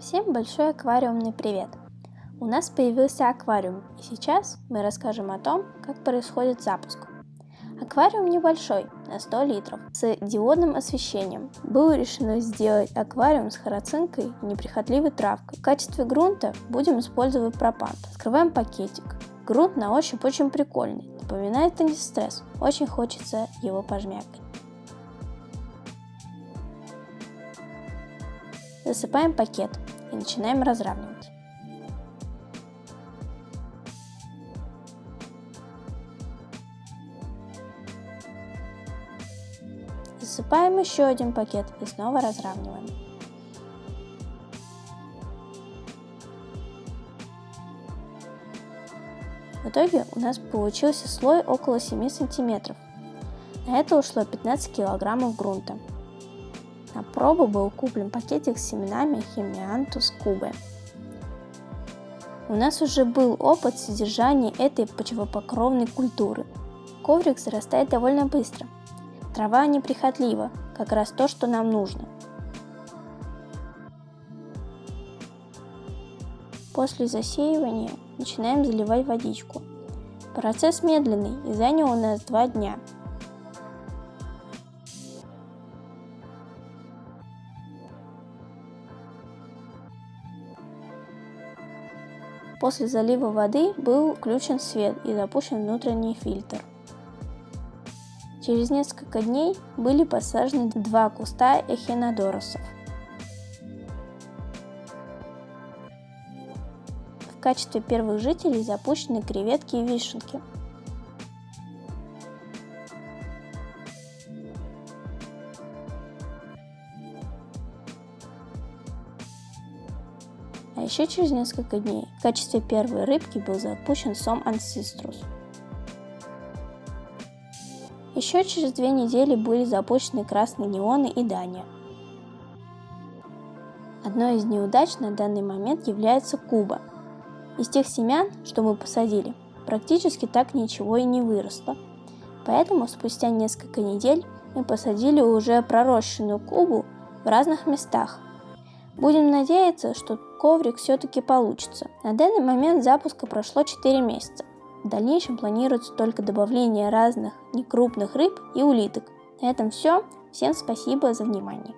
Всем большой аквариумный привет! У нас появился аквариум, и сейчас мы расскажем о том, как происходит запуск. Аквариум небольшой, на 100 литров, с диодным освещением. Было решено сделать аквариум с харацинкой и неприхотливой травкой. В качестве грунта будем использовать пропан. Открываем пакетик. Грунт на ощупь очень прикольный, напоминает антистресс. Очень хочется его пожмякать. Засыпаем пакет и начинаем разравнивать. Засыпаем еще один пакет и снова разравниваем. В итоге у нас получился слой около 7 сантиметров. На это ушло 15 килограммов грунта. На пробу был куплен пакетик с семенами химиантус кубы. У нас уже был опыт содержания этой почвопокровной культуры. Коврик зарастает довольно быстро. Трава неприхотлива, как раз то, что нам нужно. После засеивания начинаем заливать водичку. Процесс медленный и занял у нас два дня – После залива воды был включен свет и запущен внутренний фильтр. Через несколько дней были посажены два куста эхинодоросов. В качестве первых жителей запущены креветки и вишенки – еще через несколько дней в качестве первой рыбки был запущен сом Ancestros. Еще через две недели были запущены красные неоны и Дания. Одной из неудач на данный момент является Куба. Из тех семян, что мы посадили, практически так ничего и не выросло. Поэтому спустя несколько недель мы посадили уже пророщенную Кубу в разных местах, Будем надеяться, что коврик все-таки получится. На данный момент запуска прошло 4 месяца. В дальнейшем планируется только добавление разных некрупных рыб и улиток. На этом все. Всем спасибо за внимание.